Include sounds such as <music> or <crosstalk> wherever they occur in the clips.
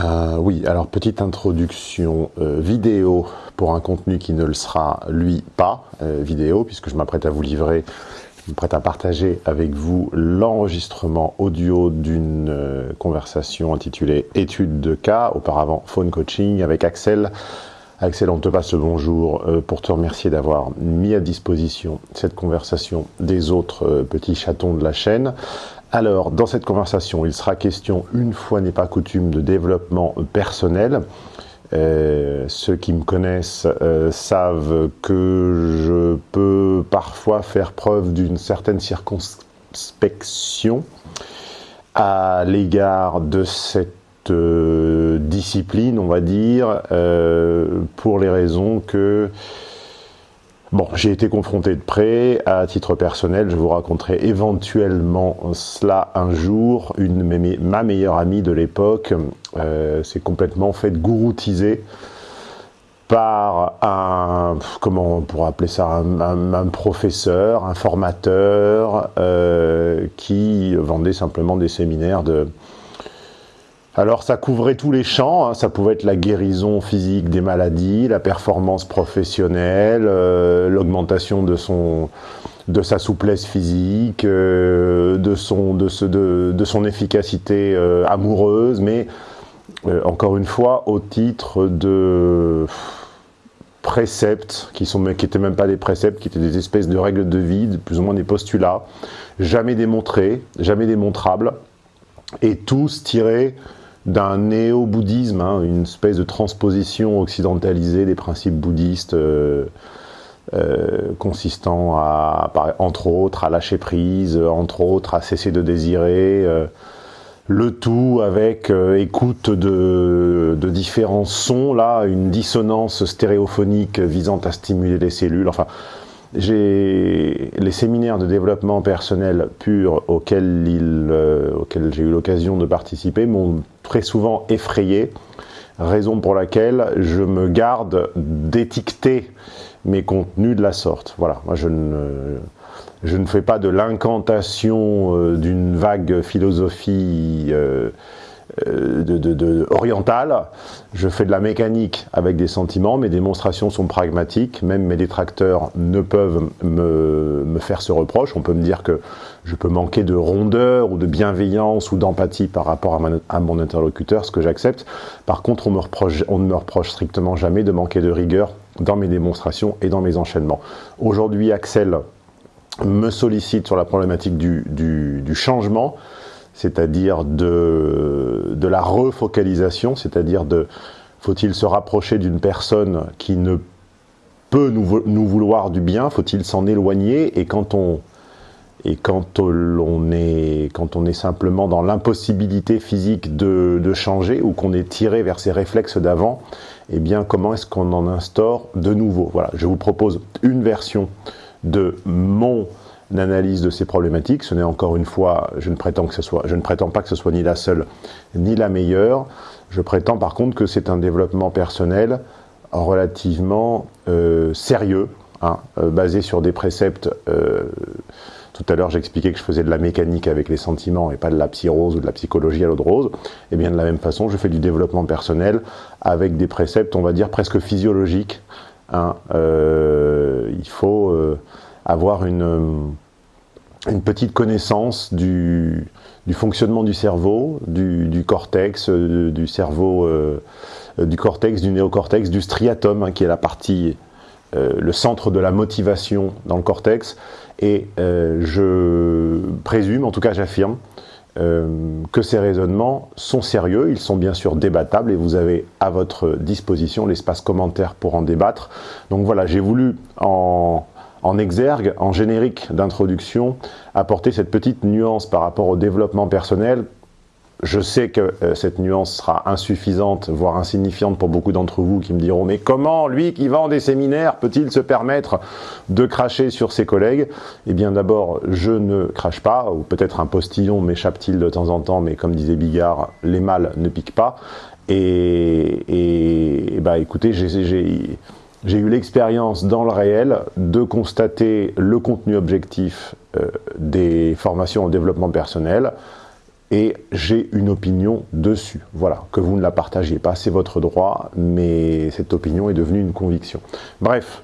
Euh, oui, alors petite introduction euh, vidéo pour un contenu qui ne le sera, lui, pas euh, vidéo, puisque je m'apprête à vous livrer, je m'apprête à partager avec vous l'enregistrement audio d'une conversation intitulée « Étude de cas », auparavant « Phone Coaching » avec Axel. Axel, on te passe le bonjour pour te remercier d'avoir mis à disposition cette conversation des autres petits chatons de la chaîne. Alors, dans cette conversation, il sera question, une fois n'est pas coutume, de développement personnel. Euh, ceux qui me connaissent euh, savent que je peux parfois faire preuve d'une certaine circonspection à l'égard de cette euh, discipline, on va dire, pour les raisons que Bon, j'ai été confronté de près, à titre personnel, je vous raconterai éventuellement cela un jour. Une, ma meilleure amie de l'époque euh, s'est complètement faite gouroutiser par un, comment on pourrait appeler ça, un, professeur, un formateur, euh, qui vendait simplement des séminaires de, alors ça couvrait tous les champs, hein. ça pouvait être la guérison physique des maladies, la performance professionnelle, euh, l'augmentation de sa souplesse physique, euh, de, son, efficacité euh, amoureuse, mais encore une fois au titre de préceptes qui sont qui étaient même pas des préceptes, qui étaient des espèces de règles de vie, plus ou moins des postulats, jamais démontrés, jamais démontrables, et tous tirés d'un néo-bouddhisme, hein, une espèce de transposition occidentalisée des principes bouddhistes euh, euh, consistant à, entre autres, à lâcher prise, entre autres, à cesser de désirer, euh, le tout avec écoute de, de, différents sons, là, une dissonance stéréophonique visant à stimuler les cellules, enfin, j'ai les séminaires de développement personnel pur auxquels, euh, auxquels j'ai eu l'occasion de participer m'ont très souvent effrayé, raison pour laquelle je me garde d'étiqueter mes contenus de la sorte. Voilà, moi je ne, je ne fais pas de l'incantation euh, d'une vague philosophie euh, euh, de, de. Je fais de la mécanique avec des sentiments, mes démonstrations sont pragmatiques, même mes détracteurs ne peuvent me, me faire ce reproche. On peut me dire que je peux manquer de rondeur ou de bienveillance ou d'empathie par rapport à, mon interlocuteur, ce que j'accepte. Par contre, on, me reproche, on ne me reproche strictement jamais de manquer de rigueur dans mes démonstrations et dans mes enchaînements. Aujourd'hui, Axel me sollicite sur la problématique du, du changement c'est-à-dire de, de la refocalisation, c'est-à-dire de faut-il se rapprocher d'une personne qui ne peut nous, vouloir du bien, faut-il s'en éloigner et quand on et quand on est, quand on est simplement dans l'impossibilité physique de, de, changer ou qu'on est tiré vers ses réflexes d'avant, eh bien comment est-ce qu'on en instaure de nouveau? Voilà, je vous propose une version de mon d'analyse de ces problématiques. Ce n'est encore une fois, je ne prétends pas que ce soit ni la seule ni la meilleure. Je prétends par contre que c'est un développement personnel relativement euh, sérieux, hein, euh, basé sur des préceptes. Euh, tout à l'heure, j'expliquais que je faisais de la mécanique avec les sentiments et pas de la psyrose ou de la psychologie à l'eau de rose. Et eh bien de la même façon, je fais du développement personnel avec des préceptes, on va dire, presque physiologiques. Hein. il faut avoir une, une petite connaissance du, du, fonctionnement du cerveau, du, cortex, euh, du cerveau, euh, du cortex, du néocortex, du striatum, hein, qui est la partie, euh, le centre de la motivation dans le cortex. Et je présume, en tout cas j'affirme, que ces raisonnements sont sérieux, ils sont bien sûr débattables et vous avez à votre disposition l'espace commentaire pour en débattre. Donc voilà, j'ai voulu en en exergue, en générique d'introduction, apporter cette petite nuance par rapport au développement personnel. Je sais que euh, cette nuance sera insuffisante, voire insignifiante pour beaucoup d'entre vous qui me diront « Mais comment, lui qui vend des séminaires, peut-il se permettre de cracher sur ses collègues ?» Eh bien d'abord, je ne crache pas, ou peut-être un postillon m'échappe-t-il de temps en temps, mais comme disait Bigard, les mâles ne piquent pas. Et, et bah écoutez, j'ai j'ai eu l'expérience dans le réel de constater le contenu objectif euh, des formations en développement personnel et j'ai une opinion dessus. Voilà, que vous ne la partagiez pas, c'est votre droit, mais cette opinion est devenue une conviction. Bref,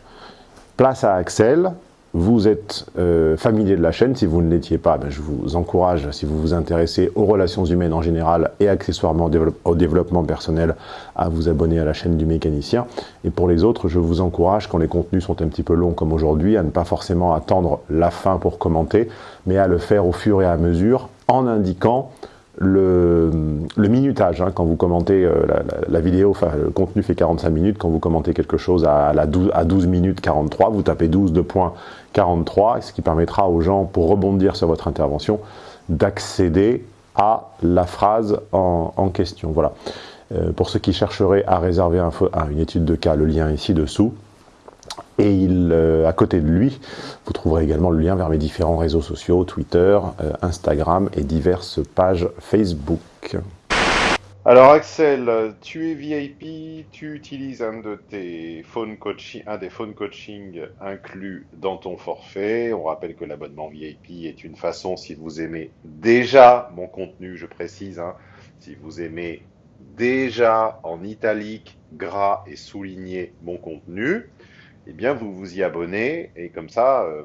place à Axel, vous êtes euh, familier de la chaîne, si vous ne l'étiez pas, ben, je vous encourage, si vous vous intéressez aux relations humaines en général et accessoirement au, développement personnel, à vous abonner à la chaîne du mécanicien. Et pour les autres, je vous encourage, quand les contenus sont un petit peu longs comme aujourd'hui, à ne pas forcément attendre la fin pour commenter, mais à le faire au fur et à mesure, en indiquant le, minutage, hein, quand vous commentez euh, la, vidéo, le contenu fait 45 minutes, quand vous commentez quelque chose à, la 12, à 12 minutes 43, vous tapez 12 de points 43, ce qui permettra aux gens, pour rebondir sur votre intervention, d'accéder à la phrase en, question. Voilà. Euh, pour ceux qui chercheraient à réserver un, une étude de cas, le lien est ici dessous. Et euh, à côté de lui, vous trouverez également le lien vers mes différents réseaux sociaux, Twitter, euh, Instagram et diverses pages Facebook. Alors Axel, tu es VIP, tu utilises un, de tes phone coaching, un des phone coaching inclus dans ton forfait. On rappelle que l'abonnement VIP est une façon, si vous aimez déjà mon contenu, je précise, hein, si vous aimez déjà en italique, gras et souligné mon contenu, eh bien, vous vous y abonnez et comme ça, euh,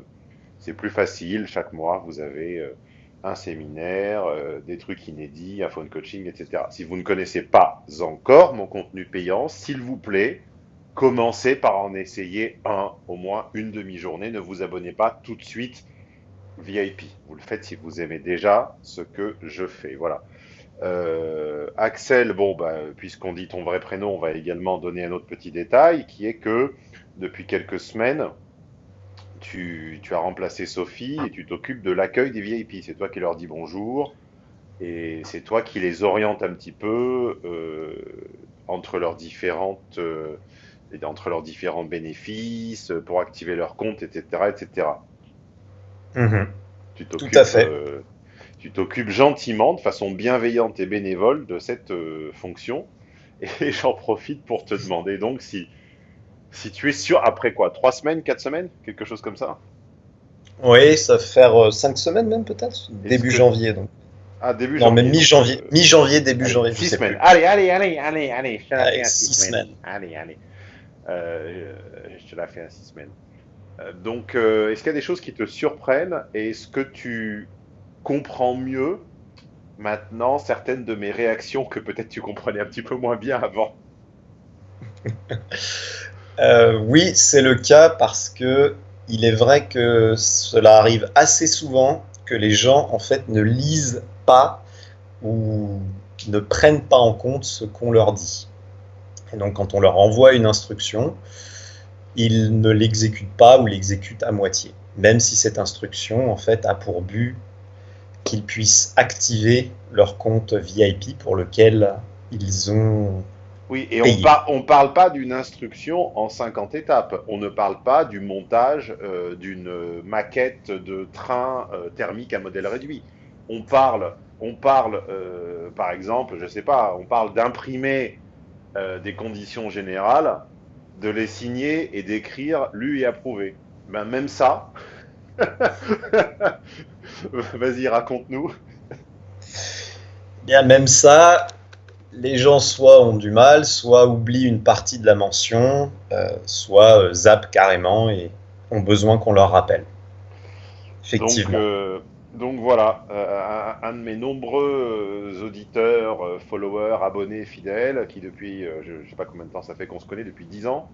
c'est plus facile. Chaque mois, vous avez euh, un séminaire, euh, des trucs inédits, un phone coaching, etc. Si vous ne connaissez pas encore mon contenu payant, s'il vous plaît, commencez par en essayer un, au moins une demi-journée. Ne vous abonnez pas tout de suite VIP. Vous le faites si vous aimez déjà ce que je fais. Voilà. Axel, bon, bah, puisqu'on dit ton vrai prénom, on va également donner un autre petit détail qui est que depuis quelques semaines, tu, as remplacé Sophie et tu t'occupes de l'accueil des VIP. C'est toi qui leur dis bonjour et c'est toi qui les oriente un petit peu euh, entre leurs différentes euh, entre leurs différents bénéfices pour activer leur compte, etc., etc. Mhm. Tu Tout à fait. Euh, tu t'occupes gentiment, de façon bienveillante et bénévole de cette fonction. Et <laughs> j'en profite pour te demander donc si si tu es sûr, après quoi Trois semaines, quatre semaines Quelque chose comme ça Oui, ça va faire euh, cinq semaines même peut-être Début janvier donc. Ah, début janvier. Non, mais mi-janvier. Euh, mi-janvier, début janvier. Six semaines. Allez, allez, allez, allez, allez. Je te la fais six, semaines. Allez, allez. Euh, je te la fais à six semaines. donc, est-ce qu'il y a des choses qui te surprennent et est-ce que tu comprends mieux maintenant certaines de mes réactions que peut-être tu comprenais un petit peu moins bien avant? <laughs> Euh, oui, c'est le cas parce que il est vrai que cela arrive assez souvent que les gens en fait ne lisent pas ou ne prennent pas en compte ce qu'on leur dit. Et donc quand on leur envoie une instruction, ils ne l'exécutent pas ou l'exécutent à moitié, même si cette instruction en fait a pour but qu'ils puissent activer leur compte VIP pour lequel ils ont oui, et on ne parle pas d'une instruction en 50 étapes. On ne parle pas du montage euh, d'une maquette de train euh, thermique à modèle réduit. On parle, on parle euh, par exemple, je ne sais pas, on parle d'imprimer des conditions générales, de les signer et d'écrire lu et approuvé. Ben, même ça, <laughs> vas-y, raconte-nous. Bien, même ça, les gens soit ont du mal, soit oublient une partie de la mention, euh, soit euh, zappent carrément et ont besoin qu'on leur rappelle. Effectivement. Donc, euh, voilà, un, de mes nombreux auditeurs, followers, abonnés, fidèles, qui depuis, je ne sais pas combien de temps ça fait qu'on se connaît, depuis 10 ans,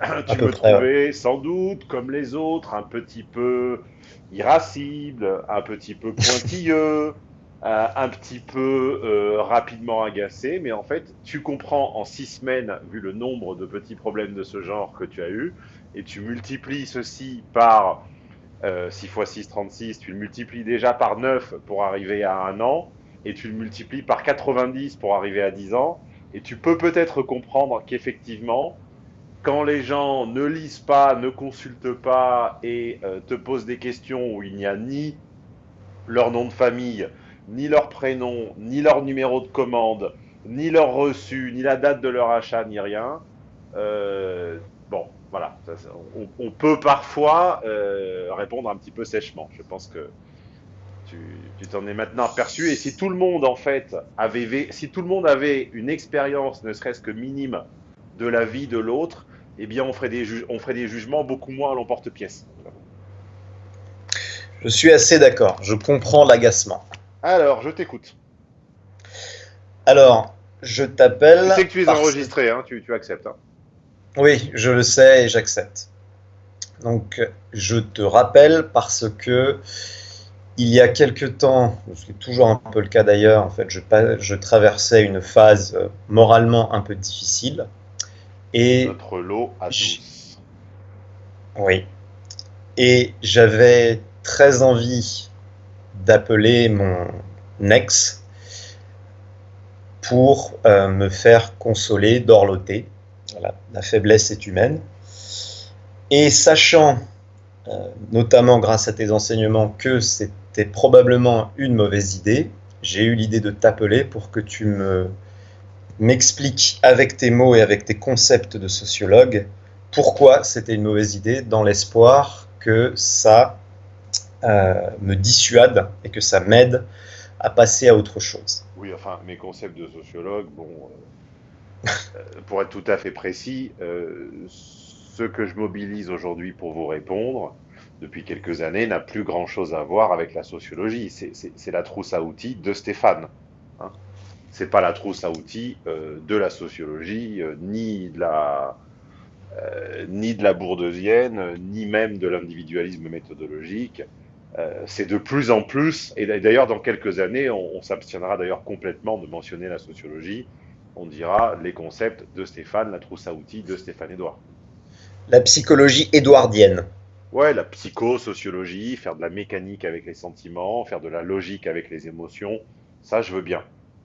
<coughs> tu me trouvais sans doute, comme les autres, un petit peu irascible, un petit peu pointilleux, euh, un petit peu euh, rapidement agacé, mais en fait, tu comprends en six semaines, vu le nombre de petits problèmes de ce genre que tu as eu, et tu multiplies ceci par euh, 6 x 6, 36, tu le multiplies déjà par 9 pour arriver à un an, et tu le multiplies par 90 pour arriver à 10 ans, et tu peux peut-être comprendre qu'effectivement, quand les gens ne lisent pas, ne consultent pas et euh, te posent des questions où il n'y a ni leur nom de famille, ni leur prénom, ni leur numéro de commande, ni leur reçu, ni la date de leur achat, ni rien. Euh, bon, voilà. on, peut parfois euh, répondre un petit peu sèchement. Je pense que tu t'en es maintenant aperçu. Et si tout le monde, en fait, avait, si tout le monde avait une expérience, ne serait-ce que minime, de la vie de l'autre, eh bien, on ferait, des on ferait des jugements beaucoup moins à l'emporte-pièce. Je suis assez d'accord. Je comprends l'agacement. Alors, je t'écoute. Alors, je t'appelle. Tu sais que tu es enregistré, hein, tu, acceptes. Hein. Oui, je le sais et j'accepte. Donc, je te rappelle parce que il y a quelque temps, c'est toujours un peu le cas d'ailleurs, en fait, je, traversais une phase euh, moralement un peu difficile. Et Notre lot à Oui. Et j'avais très envie d'appeler mon ex pour euh, me faire consoler, dorloter. la faiblesse est humaine. Et sachant, euh, notamment grâce à tes enseignements, que c'était probablement une mauvaise idée, j'ai eu l'idée de t'appeler pour que tu me m'expliques avec tes mots et avec tes concepts de sociologue pourquoi c'était une mauvaise idée, dans l'espoir que ça me dissuade et que ça m'aide à passer à autre chose. Oui, enfin, mes concepts de sociologue, bon, euh, pour être tout à fait précis, ce que je mobilise aujourd'hui pour vous répondre, depuis quelques années, n'a plus grand-chose à voir avec la sociologie. C'est la trousse à outils de Stéphane. Hein. C'est pas la trousse à outils euh, de la sociologie, euh, ni de la euh, ni de la bourdeusienne, ni même de l'individualisme méthodologique. C'est de plus en plus, et d'ailleurs dans quelques années, on, on s'abstiendra d'ailleurs complètement de mentionner la sociologie. On dira les concepts de Stéphane, la trousse à outils de Stéphane Edouard la psychologie édouardienne. Ouais, la psychosociologie, faire de la mécanique avec les sentiments, faire de la logique avec les émotions, ça je veux bien.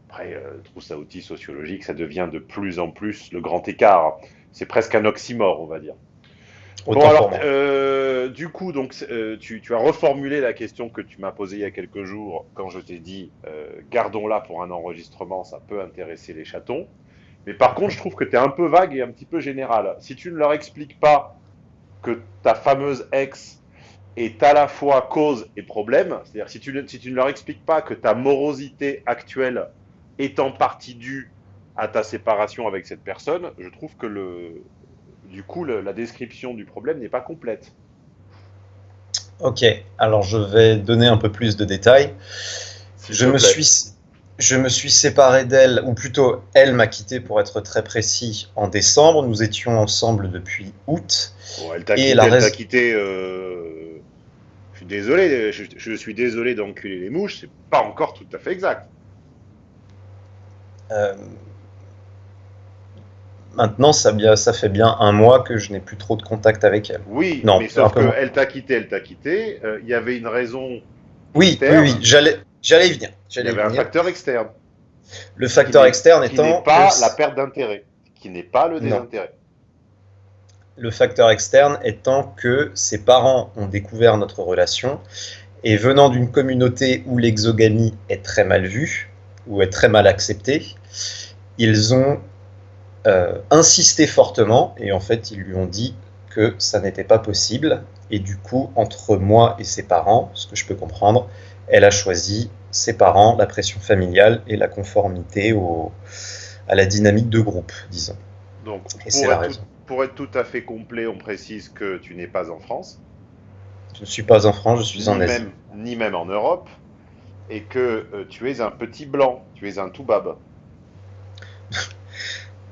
Après, euh, trousse à outils sociologique, ça devient de plus en plus le grand écart. C'est presque un oxymore, on va dire. Bon, alors, euh, du coup, donc, euh, tu, as reformulé la question que tu m'as posée il y a quelques jours quand je t'ai dit gardons-la pour un enregistrement, ça peut intéresser les chatons. Mais par contre, je trouve que tu es un peu vague et un petit peu général. Si tu ne leur expliques pas que ta fameuse ex est à la fois cause et problème, c'est-à-dire si tu, si tu ne leur expliques pas que ta morosité actuelle est en partie due à ta séparation avec cette personne, je trouve que le, du coup, la description du problème n'est pas complète. Ok, alors je vais donner un peu plus de détails. je me suis je me suis séparé d'elle, ou plutôt elle m'a quitté pour être très précis en décembre. Nous étions ensemble depuis août. elle t'a quitté, quitté euh, Je suis désolé, je, suis désolé d'enculer les mouches, c'est pas encore tout à fait exact. Euh, maintenant, ça, ça, fait bien un mois que je n'ai plus trop de contact avec elle. Oui, non, mais sauf qu'elle t'a quitté, elle t'a quitté. Euh, il y avait une raison. Oui, oui, oui, j'allais. J'allais y venir. Il y avait un facteur externe. Le facteur externe étant. Qui n'est pas la perte d'intérêt, qui n'est pas le désintérêt. Le facteur externe étant que ses parents ont découvert notre relation et venant d'une communauté où l'exogamie est très mal vue ou est très mal acceptée, ils ont insisté fortement et en fait ils lui ont dit que ça n'était pas possible et du coup entre moi et ses parents, ce que je peux comprendre, elle a choisi ses parents, la pression familiale et la conformité au, à la dynamique de groupe, disons. Donc, pour, être tout, pour être tout à fait complet, on précise que tu n'es pas en France. Je ne suis pas en France, je suis en Asie. ni même en Europe. Et que euh, tu es un petit blanc, tu es un tout bab.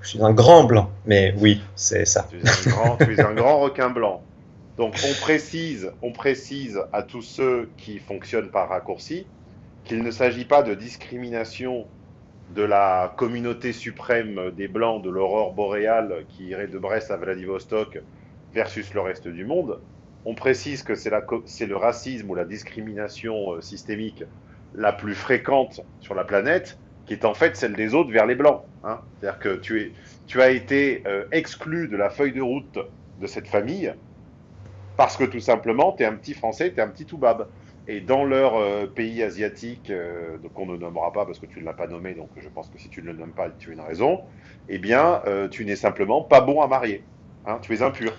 Je suis un grand blanc, mais oui, c'est ça. Tu es, un grand, un grand requin blanc. Donc on précise, on précise à tous ceux qui fonctionnent par raccourci qu'il ne s'agit pas de discrimination de la communauté suprême des Blancs de l'aurore boréale qui irait de Brest à Vladivostok versus le reste du monde. On précise que c'est le racisme ou la discrimination euh, systémique la plus fréquente sur la planète, qui est en fait celle des autres vers les Blancs. Hein. C'est-à-dire que tu, es, tu as été euh, exclu de la feuille de route de cette famille parce que tout simplement, tu es un petit Français, tu es un petit Toubab. Et dans leur euh, pays asiatique, euh, donc on ne nommera pas parce que tu ne l'as pas nommé, donc je pense que si tu ne le nommes pas, tu as une raison, eh bien, euh, tu n'es simplement pas bon à marier. Hein, tu es impur.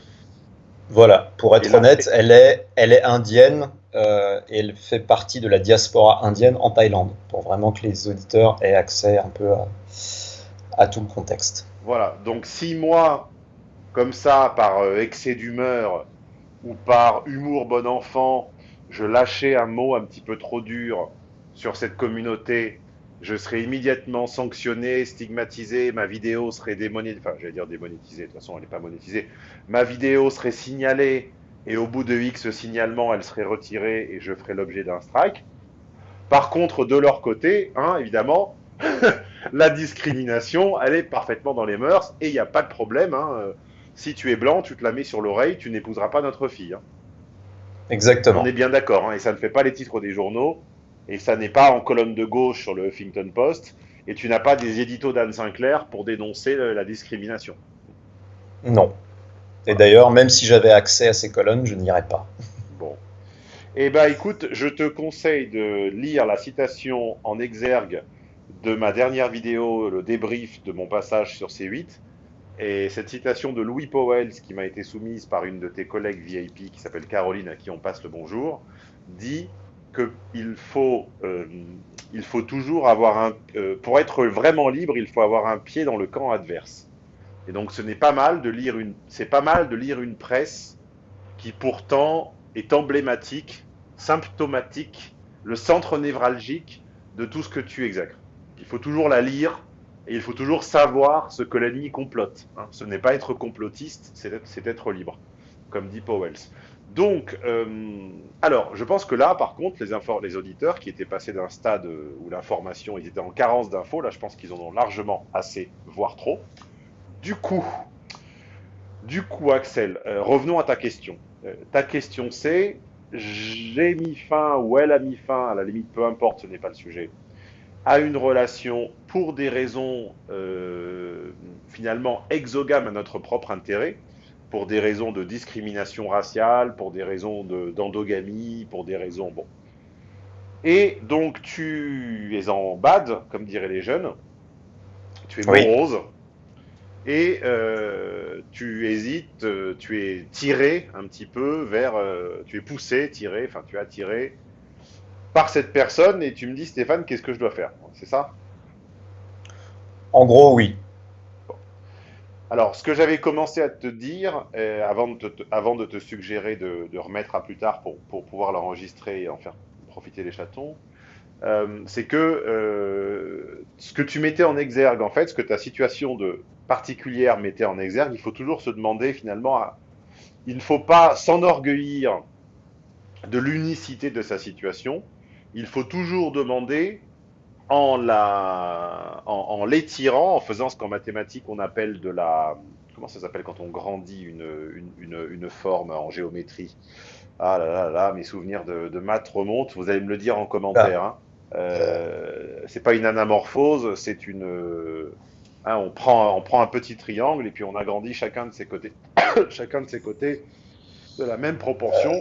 Voilà, pour être honnête, elle, est, elle est indienne, euh, et elle fait partie de la diaspora indienne en Thaïlande, pour vraiment que les auditeurs aient accès un peu à, tout le contexte. Voilà, donc si moi, comme ça, par euh, excès d'humeur ou par humour bon enfant, je lâchais un mot un petit peu trop dur sur cette communauté, je serais immédiatement sanctionné, stigmatisé, ma vidéo serait démonétisée, enfin j'allais dire démonétisée, de toute façon elle n'est pas monétisée, ma vidéo serait signalée, et au bout de X signalement, elle serait retirée et je ferai l'objet d'un strike. Par contre, de leur côté, hein, évidemment, <laughs> la discrimination, elle est parfaitement dans les mœurs et il n'y a pas de problème. Hein. Si tu es blanc, tu te la mets sur l'oreille, tu n'épouseras pas notre fille. Hein. Exactement. On est bien d'accord, et ça ne fait pas les titres des journaux, et ça n'est pas en colonne de gauche sur le Huffington Post, et tu n'as pas des éditos d'Anne Sinclair pour dénoncer la discrimination. Non. Et d'ailleurs, même si j'avais accès à ces colonnes, je n'irais pas. Bon. Eh bien, écoute, je te conseille de lire la citation en exergue de ma dernière vidéo, le débrief de mon passage sur C8. Et cette citation de Louis Powell, qui m'a été soumise par une de tes collègues VIP qui s'appelle Caroline, à qui on passe le bonjour, dit qu'il faut, euh, faut toujours avoir un. Euh, pour être vraiment libre, il faut avoir un pied dans le camp adverse. Et donc ce n'est pas mal de lire une, c'est pas mal de lire une presse qui pourtant est emblématique, symptomatique, le centre névralgique de tout ce que tu exècres. Il faut toujours la lire et il faut toujours savoir ce que l'ennemi complote. Hein. Ce n'est pas être complotiste, c'est être, libre, comme dit Powells. Donc, euh, alors, je pense que là, par contre, les, les auditeurs qui étaient passés d'un stade où l'information, ils étaient en carence d'infos, là, je pense qu'ils en ont largement assez, voire trop. Du coup, du coup, Axel, euh, revenons à ta question. Euh, ta question, c'est j'ai mis fin ou elle a mis fin, à la limite, peu importe, ce n'est pas le sujet, à une relation pour des raisons euh, finalement exogames à notre propre intérêt, pour des raisons de discrimination raciale, pour des raisons d'endogamie, pour des raisons bon. Et donc tu es en bad, comme diraient les jeunes, tu es morose, et euh, tu hésites, euh, tu es tiré un petit peu vers, euh, tu es poussé, tiré, enfin tu es attiré par cette personne et tu me dis Stéphane, qu'est-ce que je dois faire? C'est ça? En gros, oui. Alors, ce que j'avais commencé à te dire, avant, de te, avant de te suggérer de, remettre à plus tard pour, pour pouvoir l'enregistrer et en faire profiter les chatons, c'est que ce que tu mettais en exergue, en fait, ce que ta situation de particulière mettait en exergue, il faut toujours se demander finalement, il ne faut pas s'enorgueillir de l'unicité de sa situation, il faut toujours demander en la, en, l'étirant, en faisant ce qu'en mathématiques on appelle de la, comment ça s'appelle quand on grandit une, une, une, forme en géométrie? Ah là là là, mes souvenirs de, de maths remontent. Vous allez me le dire en commentaire. Hein. Euh, c'est pas une anamorphose, c'est une Hein, on, prend, on prend un petit triangle et puis on agrandit chacun de ses côtés, <coughs> chacun de ses côtés de la même proportion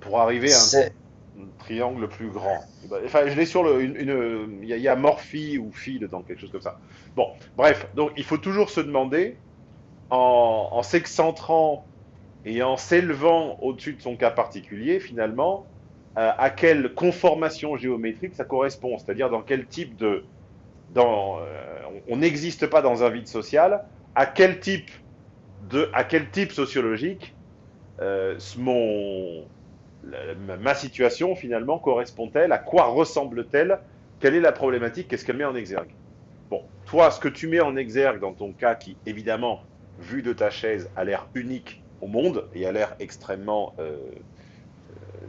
pour arriver à un, triangle plus grand. Enfin, je l'ai sur le, une, il y, a morphie ou phi dedans, quelque chose comme ça. Bon, bref, donc il faut toujours se demander, en, en s'excentrant et en s'élevant au-dessus de son cas particulier, finalement, euh, à quelle conformation géométrique ça correspond, c'est-à-dire dans quel type de, euh, on n'existe pas dans un vide social, à quel type, de, à quel type sociologique euh, mon, ma situation finalement correspond-elle? À quoi ressemble-t-elle? Quelle est la problématique? Qu'est-ce qu'elle met en exergue? Bon, toi, ce que tu mets en exergue dans ton cas, qui évidemment, vu de ta chaise, a l'air unique au monde et a l'air extrêmement euh,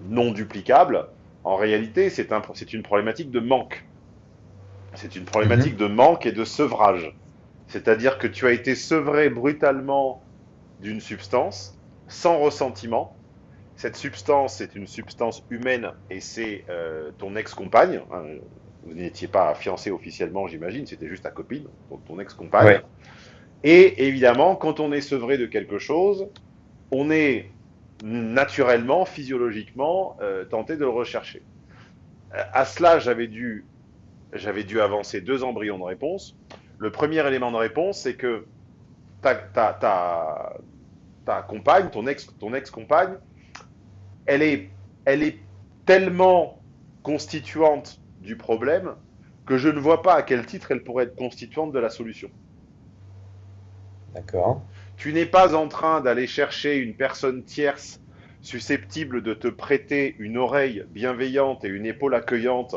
non duplicable, en réalité, c'est un, une problématique de manque. C'est une problématique mhm. de manque et de sevrage. C'est-à-dire que tu as été sevré brutalement d'une substance, sans ressentiment. Cette substance, c'est une substance humaine et c'est euh, ton ex-compagne. Hein. vous n'étiez pas fiancé officiellement, j'imagine, c'était juste ta copine, donc ton ex-compagne. Et évidemment, quand on est sevré de quelque chose, on est naturellement, physiologiquement, euh, tenté de le rechercher. Euh, à cela, j'avais dû j'avais dû avancer deux embryons de réponse. Le premier élément de réponse, c'est que ta, ta, ta, compagne, ton ex-compagne, elle est elle est tellement constituante du problème que je ne vois pas à quel titre elle pourrait être constituante de la solution. D'accord. Tu n'es pas en train d'aller chercher une personne tierce susceptible de te prêter une oreille bienveillante et une épaule accueillante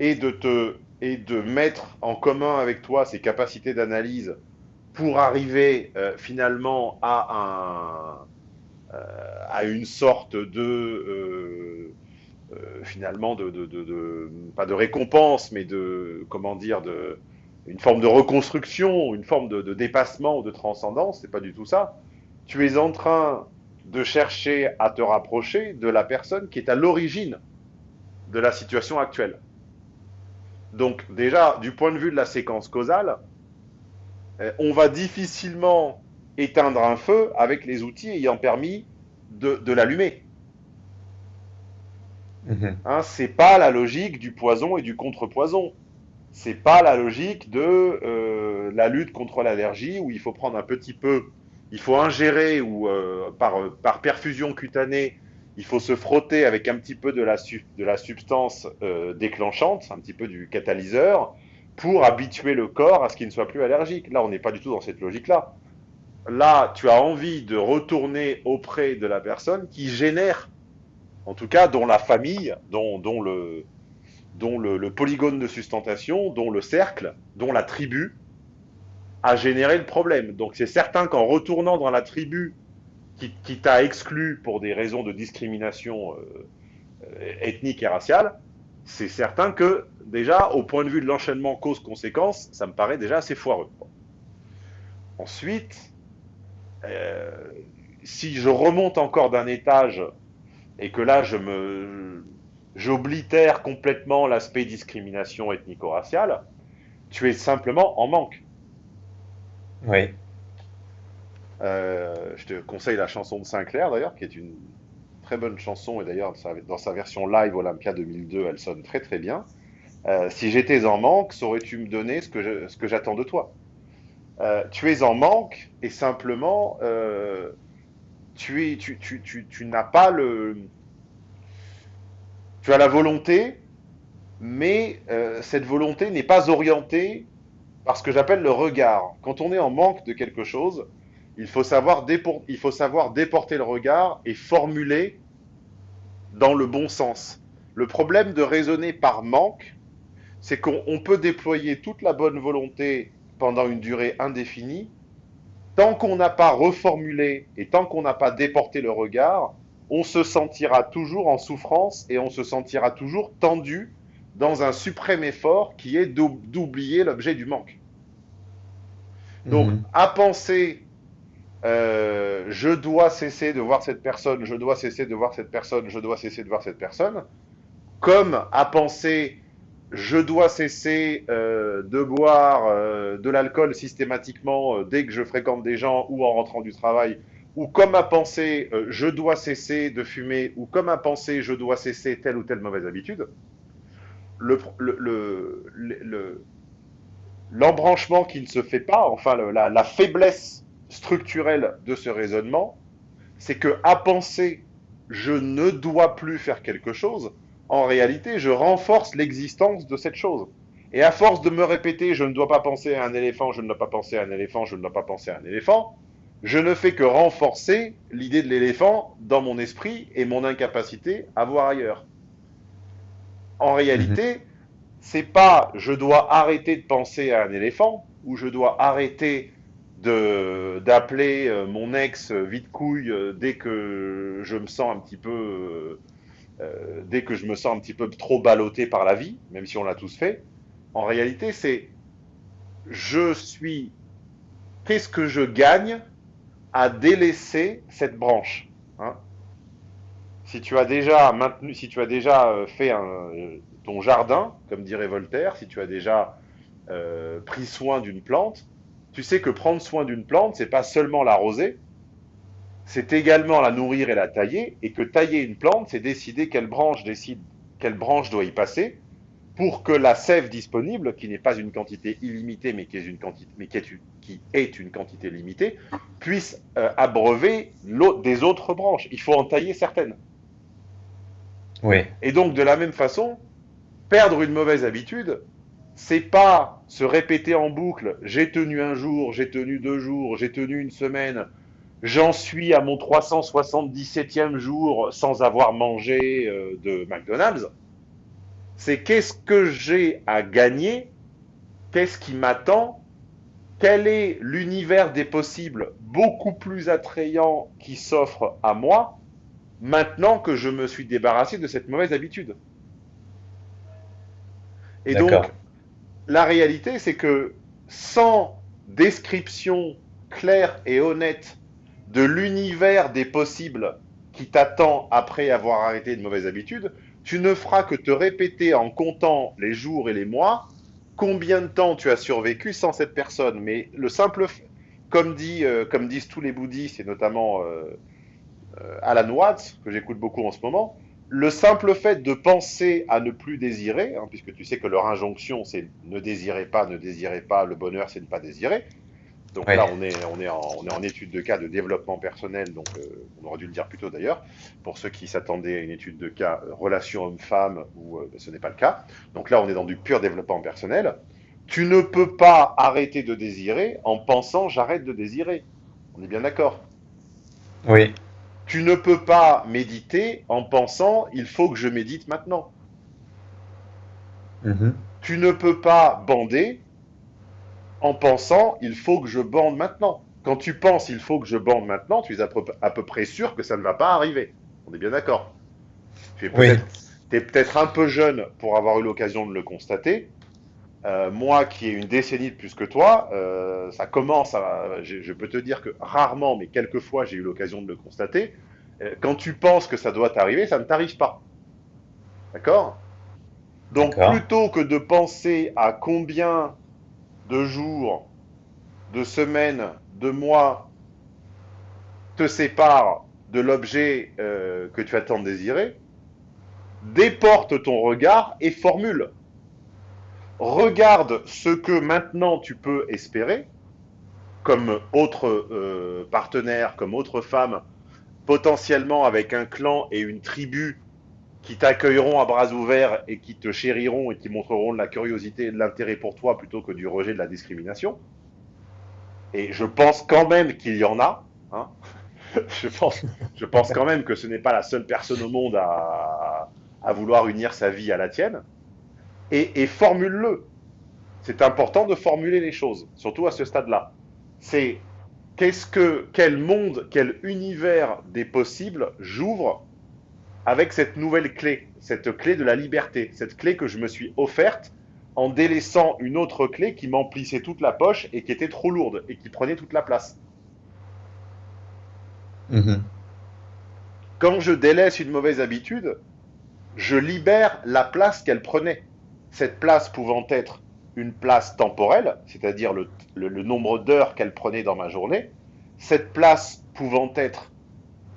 et de te et de mettre en commun avec toi ses capacités d'analyse pour arriver euh, finalement à un euh, à une sorte de euh, finalement de, pas de récompense mais de comment dire de une forme de reconstruction une forme de, dépassement ou de transcendance c'est pas du tout ça tu es en train de chercher à te rapprocher de la personne qui est à l'origine de la situation actuelle. Donc déjà, du point de vue de la séquence causale, euh, on va difficilement éteindre un feu avec les outils ayant permis de, l'allumer. Mhm. Hein, c'est pas la logique du poison et du contre-poison. C'est pas la logique de euh, la lutte contre l'allergie où il faut prendre un petit peu il faut ingérer ou euh, par, par, perfusion cutanée, il faut se frotter avec un petit peu de la, substance euh, déclenchante, un petit peu du catalyseur, pour habituer le corps à ce qu'il ne soit plus allergique. Là, on n'est pas du tout dans cette logique-là. Là, tu as envie de retourner auprès de la personne qui génère, en tout cas, dont la famille, dont, le, dont le polygone de sustentation, dont le cercle, dont la tribu, a généré le problème. Donc c'est certain qu'en retournant dans la tribu qui, t'a exclu pour des raisons de discrimination euh, ethnique et raciale, c'est certain que déjà, au point de vue de l'enchaînement cause-conséquence, ça me paraît déjà assez foireux. Ensuite, euh, si je remonte encore d'un étage et que là, je me, j'oblitère complètement l'aspect discrimination ethnico-raciale, tu es simplement en manque. Oui. Euh, je te conseille la chanson de Sinclair d'ailleurs, qui est une très bonne chanson et d'ailleurs dans sa version live Olympia 2002, elle sonne très très bien. Euh, si j'étais en manque, saurais-tu me donner ce que, j'attends de toi? Euh, Tu es en manque et simplement tu, tu, tu, tu, tu n'as pas le... Tu as la volonté, mais cette volonté n'est pas orientée par ce que j'appelle le regard. Quand on est en manque de quelque chose, il faut savoir, il faut savoir déporter le regard et formuler dans le bon sens. Le problème de raisonner par manque, c'est qu'on peut déployer toute la bonne volonté pendant une durée indéfinie. Tant qu'on n'a pas reformulé et tant qu'on n'a pas déporté le regard, on se sentira toujours en souffrance et on se sentira toujours tendu dans un suprême effort qui est d'oublier l'objet du manque. Donc, mhm. à penser, euh, je dois cesser de voir cette personne, je dois cesser de voir cette personne, je dois cesser de voir cette personne, comme à penser, je dois cesser euh, de boire euh, de l'alcool systématiquement dès que je fréquente des gens ou en rentrant du travail, ou comme à penser, je dois cesser de fumer, ou comme à penser, je dois cesser telle ou telle mauvaise habitude l'embranchement qui ne se fait pas, enfin la, faiblesse structurelle de ce raisonnement, c'est que à penser je ne dois plus faire quelque chose, en réalité, je renforce l'existence de cette chose. Et à force de me répéter je ne dois pas penser à un éléphant, je ne dois pas penser à un éléphant, je ne dois pas penser à un éléphant, je ne fais que renforcer l'idée de l'éléphant dans mon esprit et mon incapacité à voir ailleurs en réalité, c'est pas je dois arrêter de penser à un éléphant ou je dois arrêter d'appeler euh, mon ex vite couille euh, dès que je me sens un petit peu euh, dès que je me sens un petit peu trop ballotté par la vie, même si on l'a tous fait. En réalité, c'est je suis qu'est-ce que je gagne à délaisser cette branche hein? Si tu as déjà maintenu, si tu as déjà euh, fait ton jardin, comme dirait Voltaire, si tu as déjà euh, pris soin d'une plante, tu sais que prendre soin d'une plante, c'est pas seulement l'arroser, c'est également la nourrir et la tailler, et que tailler une plante, c'est décider quelle branche décide, quelle branche doit y passer, pour que la sève disponible, qui n'est pas une quantité illimitée, mais qui est une quantité, mais qui est une, quantité limitée, puisse euh, abreuver des autres branches. Il faut en tailler certaines. Oui. Et donc, de la même façon, perdre une mauvaise habitude, c'est pas se répéter en boucle j'ai tenu un jour, j'ai tenu deux jours, j'ai tenu une semaine, j'en suis à mon 377e jour sans avoir mangé euh, de McDonald's. C'est qu'est-ce que j'ai à gagner, qu'est-ce qui m'attend, quel est l'univers des possibles beaucoup plus attrayant qui s'offre à moi maintenant que je me suis débarrassé de cette mauvaise habitude? Et donc, la réalité, c'est que sans description claire et honnête de l'univers des possibles qui t'attend après avoir arrêté une mauvaise habitude, tu ne feras que te répéter en comptant les jours et les mois combien de temps tu as survécu sans cette personne. Mais le simple, comme, dit, euh, comme disent tous les bouddhistes, et notamment euh, euh, Alan Watts, que j'écoute beaucoup en ce moment, le simple fait de penser à ne plus désirer, hein, puisque tu sais que leur injonction c'est ne désirez pas, ne désirez pas, le bonheur c'est ne pas désirer. Donc là, on est, on, est en, on est en étude de cas de développement personnel, donc euh, on aurait dû le dire plus tôt d'ailleurs, pour ceux qui s'attendaient à une étude de cas euh, relation homme-femme, où euh, ce n'est pas le cas. Donc là, on est dans du pur développement personnel. Tu ne peux pas arrêter de désirer en pensant j'arrête de désirer. On est bien d'accord? Oui. Tu ne peux pas méditer en pensant il faut que je médite maintenant. Mhm. Tu ne peux pas bander en pensant il faut que je bande maintenant. Quand tu penses il faut que je bande maintenant, tu es à peu, près sûr que ça ne va pas arriver. On est bien d'accord. Tu es peut-être un peu jeune pour avoir eu l'occasion de le constater. Euh, moi qui ai une décennie de plus que toi, euh, ça commence à. Je, peux te dire que rarement, mais quelquefois, j'ai eu l'occasion de le constater. Euh, quand tu penses que ça doit t'arriver, ça ne t'arrive pas. D'accord? Donc, plutôt que de penser à combien de jours, de semaines, de mois te séparent de l'objet que tu attends de désirer, déporte ton regard et formule regarde ce que maintenant tu peux espérer, comme autre euh, partenaire, comme autre femme, potentiellement avec un clan et une tribu qui t'accueilleront à bras ouverts et qui te chériront et qui montreront de la curiosité et de l'intérêt pour toi plutôt que du rejet de la discrimination. Et je pense quand même qu'il y en a. Hein. <laughs> je, pense, je pense quand même que ce n'est pas la seule personne au monde à vouloir unir sa vie à la tienne et, formule-le. C'est important de formuler les choses, surtout à ce stade-là. C'est qu'est-ce que, quel monde, quel univers des possibles j'ouvre avec cette nouvelle clé, cette clé de la liberté, cette clé que je me suis offerte en délaissant une autre clé qui m'emplissait toute la poche et qui était trop lourde et qui prenait toute la place. Mm-hmm. Quand je délaisse une mauvaise habitude, je libère la place qu'elle prenait cette place pouvant être une place temporelle, c'est-à-dire le, nombre d'heures qu'elle prenait dans ma journée, cette place pouvant être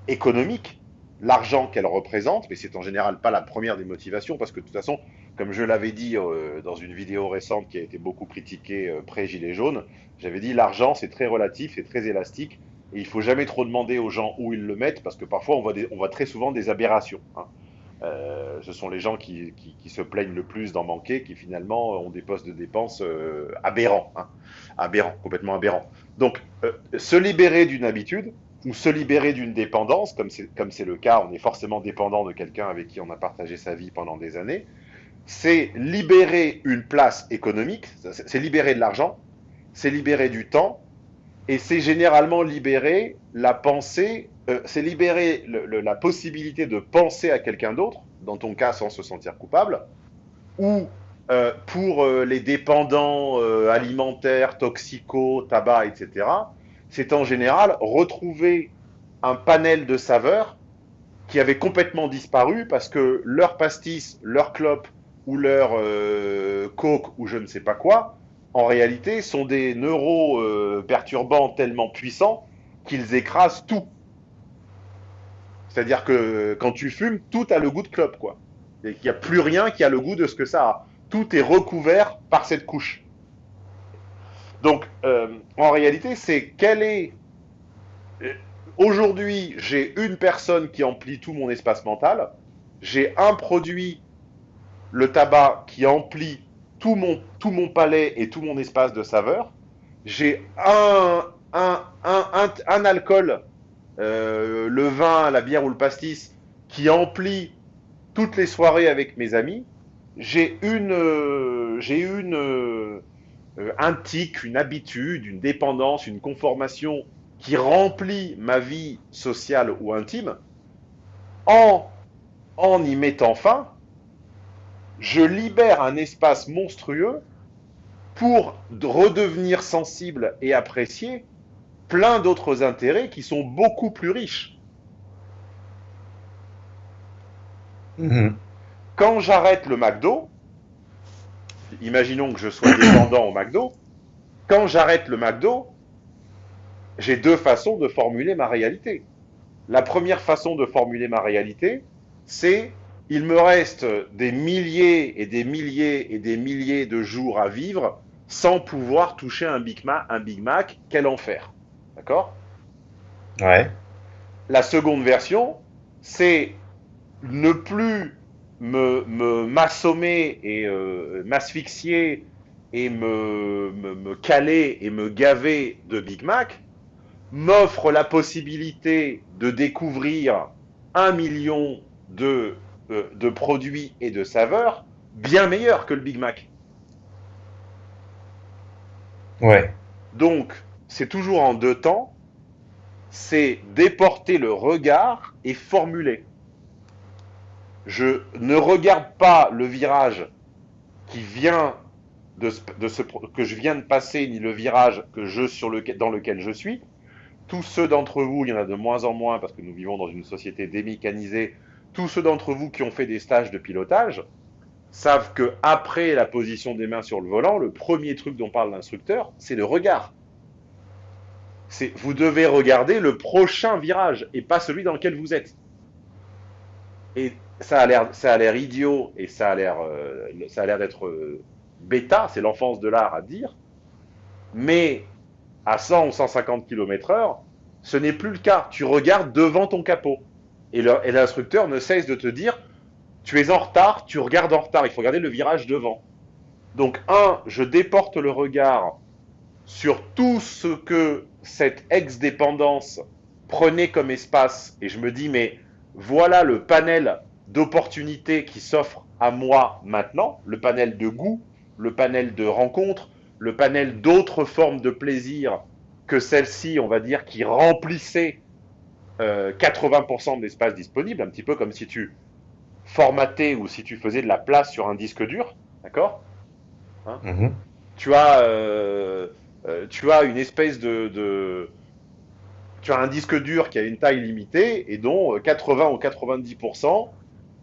économique, l'argent qu'elle représente, mais c'est en général pas la première des motivations, parce que de toute façon, comme je l'avais dit euh, dans une vidéo récente qui a été beaucoup critiquée euh, pré-Gilet jaune, j'avais dit l'argent c'est très relatif, c'est très élastique, et il faut jamais trop demander aux gens où ils le mettent, parce que parfois on voit, très souvent des aberrations. Hein. Euh, ce sont les gens qui, se plaignent le plus d'en manquer, qui finalement ont des postes de dépenses euh, aberrants, hein. aberrants, complètement aberrants. Donc, euh, se libérer d'une habitude ou se libérer d'une dépendance, comme c'est le cas, on est forcément dépendant de quelqu'un avec qui on a partagé sa vie pendant des années, c'est libérer une place économique, c'est libérer de l'argent, c'est libérer du temps, et c'est généralement libérer la pensée euh, c'est libérer la possibilité de penser à quelqu'un d'autre, dans ton cas sans se sentir coupable, ou euh, pour euh, les dépendants alimentaires, toxicaux, tabac, etc., c'est en général retrouver un panel de saveurs qui avait complètement disparu parce que leur pastis, leur clope ou leur coke ou je ne sais pas quoi, en réalité, sont des neuroperturbants tellement puissants qu'ils écrasent tout. C'est-à-dire que quand tu fumes, tout a le goût de clope, quoi. Qu'il n'y a plus rien qui a le goût de ce que ça a. Tout est recouvert par cette couche. Donc, euh, en réalité, c'est quel est... Aujourd'hui, j'ai une personne qui emplit tout mon espace mental. j'ai un produit, le tabac, qui emplit tout mon, tout mon palais et tout mon espace de saveur. J'ai un, un, un, un, alcool, euh, le vin, la bière ou le pastis, qui emplit toutes les soirées avec mes amis. J'ai une, euh, j'ai une, euh, un tic, une habitude, une dépendance, une conformation qui remplit ma vie sociale ou intime. En, en y mettant fin, je libère un espace monstrueux pour redevenir sensible et apprécier plein d'autres intérêts qui sont beaucoup plus riches. Mhm. Quand j'arrête le McDo, imaginons que je sois <coughs> dépendant au McDo, quand j'arrête le McDo, j'ai deux façons de formuler ma réalité. La première façon de formuler ma réalité, c'est il me reste des milliers et des milliers et des milliers de jours à vivre sans pouvoir toucher un Big Mac, un Big Mac quel enfer. D'accord? Ouais. La seconde version, c'est ne plus me m'assommer et euh, m'asphyxier et me, me, caler et me gaver de Big Mac, m'offre la possibilité de découvrir un million de, euh, de produits et de saveurs bien meilleurs que le Big Mac. Ouais. Donc, c'est toujours en deux temps. C'est déporter le regard et formuler. Je ne regarde pas le virage qui vient de, ce, que je viens de passer, ni le virage que je, sur dans lequel je suis. Tous ceux d'entre vous, il y en a de moins en moins parce que nous vivons dans une société démécanisée, tous ceux d'entre vous qui ont fait des stages de pilotage, savent que après la position des mains sur le volant, le premier truc dont parle l'instructeur, c'est le regard. Vous devez regarder le prochain virage et pas celui dans lequel vous êtes. Et ça a l'air idiot et ça a l'air euh, ça a l'air d'être euh, bêta, c'est l'enfance de l'art à dire. Mais à 100 ou 150 km/h, ce n'est plus le cas. Tu regardes devant ton capot. Et l'instructeur ne cesse de te dire tu es en retard, tu regardes en retard, il faut regarder le virage devant. Donc, un, je déporte le regard sur tout ce que cette ex-dépendance prenait comme espace, et je me dis, mais voilà le panel d'opportunités qui s'offre à moi maintenant, le panel de goût, le panel de rencontres, le panel d'autres formes de plaisir que celle-ci, on va dire, qui remplissait 80% euh, de l'espace disponible, un petit peu comme si tu formaté ou si tu faisais de la place sur un disque dur, d'accord hein mhm. tu, as, euh, euh, tu as une espèce de, Tu as un disque dur qui a une taille limitée et dont 80 ou 90%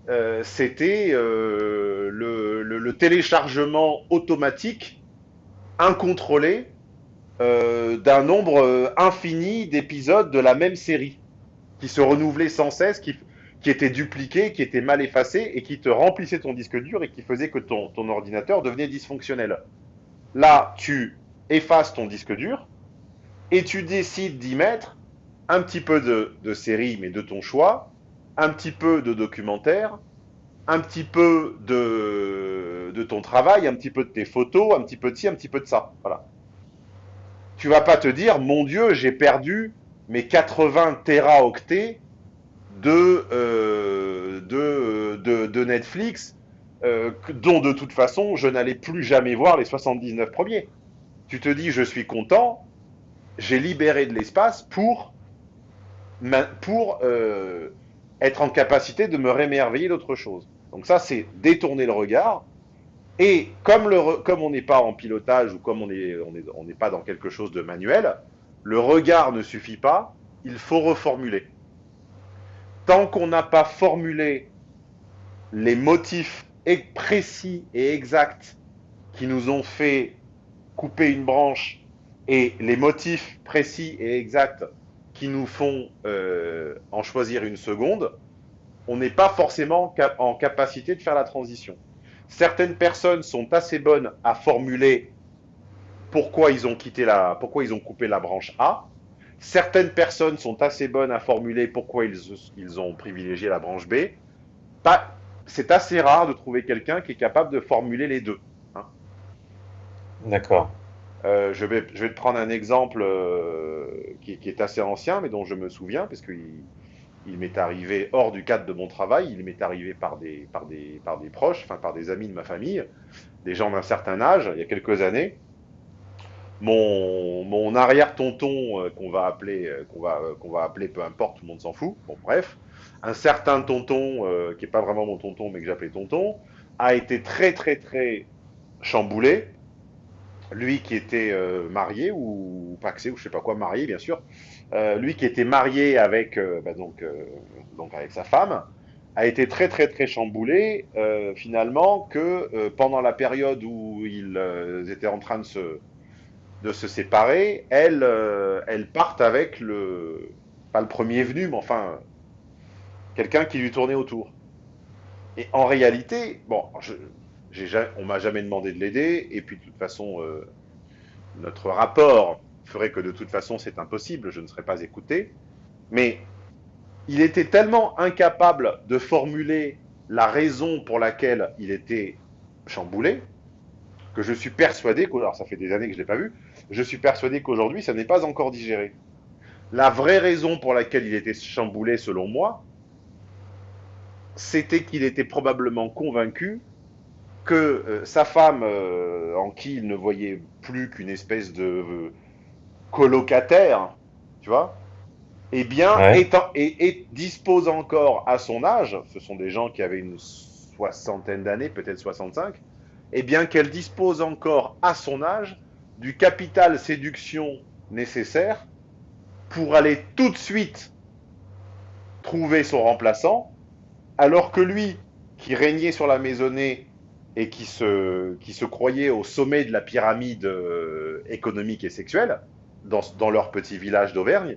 euh, c'était le, le, téléchargement automatique, incontrôlé, d'un nombre infini d'épisodes de la même série qui se renouvelait sans cesse, qui, qui était dupliqué, qui était mal effacé et qui te remplissait ton disque dur et qui faisait que ton, ton ordinateur devenait dysfonctionnel. Là, tu effaces ton disque dur et tu décides d'y mettre un petit peu de, de série, mais de ton choix, un petit peu de documentaire, un petit peu de, de ton travail, un petit peu de tes photos, un petit peu de ci, un petit peu de ça. Voilà. Tu vas pas te dire, mon Dieu, j'ai perdu mes 80 téraoctets de, euh, de, de, Netflix, euh, dont de toute façon je n'allais plus jamais voir les 79 premiers. Tu te dis, je suis content, j'ai libéré de l'espace pour, pour euh, être en capacité de me rémerveiller d'autre chose. Donc ça, c'est détourner le regard. Et comme, le, comme on n'est pas en pilotage ou comme on n'est on est, on pas dans quelque chose de manuel, le regard ne suffit pas, il faut reformuler tant qu'on n'a pas formulé les motifs précis et exacts qui nous ont fait couper une branche et les motifs précis et exacts qui nous font euh, en choisir une seconde, on n'est pas forcément en capacité de faire la transition. Certaines personnes sont assez bonnes à formuler pourquoi ils ont quitté la, pourquoi ils ont coupé la branche A, Certaines personnes sont assez bonnes à formuler pourquoi ils, ont privilégié la branche B. Pas, c'est assez rare de trouver quelqu'un qui est capable de formuler les deux. Hein. D'accord. Euh, je, vais, je vais te prendre un exemple euh, qui, est assez ancien, mais dont je me souviens, parce qu'il il, m'est arrivé hors du cadre de mon travail, il m'est arrivé par des, par, des, par des proches, enfin par des amis de ma famille, des gens d'un certain âge, il y a quelques années. Mon, mon arrière-tonton, euh, qu'on va, appeler, qu'on va, qu'on va appeler, peu importe, tout le monde s'en fout, bon bref, un certain tonton, qui n'est pas vraiment mon tonton, mais que j'appelais tonton, a été très très très chamboulé. Lui qui était euh, marié ou, paxé ou je sais pas quoi, marié bien sûr, euh, lui qui était marié avec euh, bah, donc donc avec sa femme, a été très très très chamboulé finalement que pendant la période où ils étaient en train de se de se séparer, elle elle parte avec le pas le premier venu, mais enfin quelqu'un qui lui tournait autour. Et en réalité, bon, je, on m'a jamais demandé de l'aider, et puis de toute façon, euh, notre rapport ferait que de toute façon c'est impossible, je ne serais pas écouté. Mais il était tellement incapable de formuler la raison pour laquelle il était chamboulé, que je suis persuadé, alors ça fait des années que je ne l'ai pas vu, je suis persuadé qu'aujourd'hui ça n'est pas encore digéré. La vraie raison pour laquelle il était chamboulé, selon moi, c'était qu'il était probablement convaincu que euh, sa femme, euh, en qui il ne voyait plus qu'une espèce de euh, colocataire, tu vois, eh bien, et, dispose encore à son âge, ce sont des gens qui avaient une soixantaine d'années, peut-être 65, eh bien qu'elle dispose encore à son âge du capital séduction nécessaire pour aller tout de suite trouver son remplaçant, alors que lui, qui régnait sur la maisonnée et qui se, qui se croyaient au sommet de la pyramide euh, économique et sexuelle, dans, dans leur petit village d'Auvergne,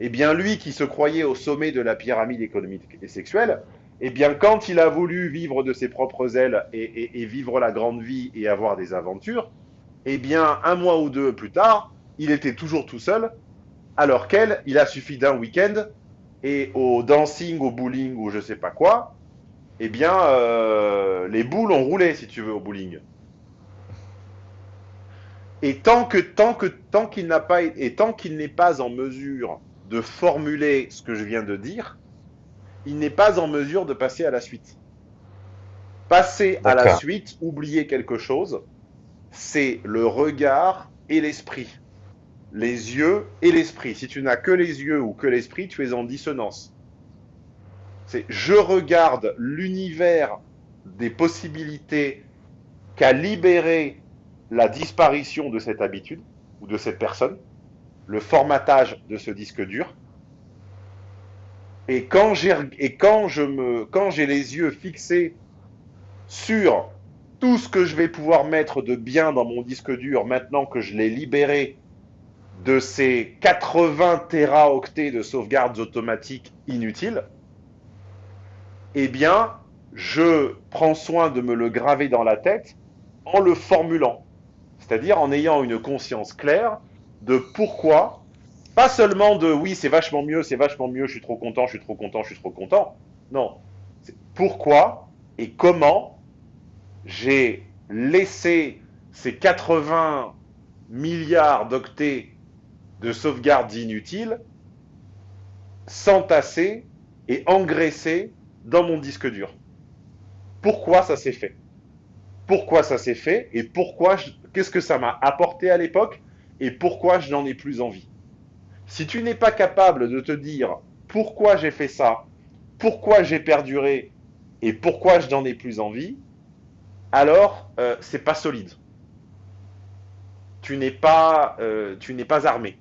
eh bien lui qui se croyait au sommet de la pyramide économique et sexuelle, eh bien quand il a voulu vivre de ses propres ailes et, vivre la grande vie et avoir des aventures, eh bien un mois ou deux plus tard, il était toujours tout seul, alors qu'elle, il a suffi d'un week-end et au dancing, au bowling ou je sais pas quoi, eh bien, euh, les boules ont roulé, si tu veux, au bowling. Et tant que tant que tant qu'il n'a pas et tant qu'il n'est pas en mesure de formuler ce que je viens de dire, il n'est pas en mesure de passer à la suite. Passer à la suite, oublier quelque chose, c'est le regard et l'esprit. Les yeux et l'esprit. Si tu n'as que les yeux ou que l'esprit, tu es en dissonance. C'est je regarde l'univers des possibilités qu'a libéré la disparition de cette habitude ou de cette personne, le formatage de ce disque dur. Et quand j'ai quand j'ai les yeux fixés sur tout ce que je vais pouvoir mettre de bien dans mon disque dur maintenant que je l'ai libéré de ces 80 téraoctets de sauvegardes automatiques inutiles, eh bien, je prends soin de me le graver dans la tête en le formulant. C'est-à-dire en ayant une conscience claire de pourquoi, pas seulement de oui, c'est vachement mieux, c'est vachement mieux, je suis trop content, je suis trop content, je suis trop content. Non, c'est pourquoi et comment j'ai laissé ces 80 milliards d'octets de sauvegardes inutiles s'entasser et engraisser dans mon disque dur. Pourquoi ça s'est fait? Pourquoi ça s'est fait? Et pourquoi qu'est-ce que ça m'a apporté à l'époque? Et pourquoi je n'en ai plus envie? Si tu n'es pas capable de te dire pourquoi j'ai fait ça, pourquoi j'ai perduré et pourquoi je n'en ai plus envie, alors euh, c'est pas solide. Tu n'es pas, euh, tu n'es pas armé.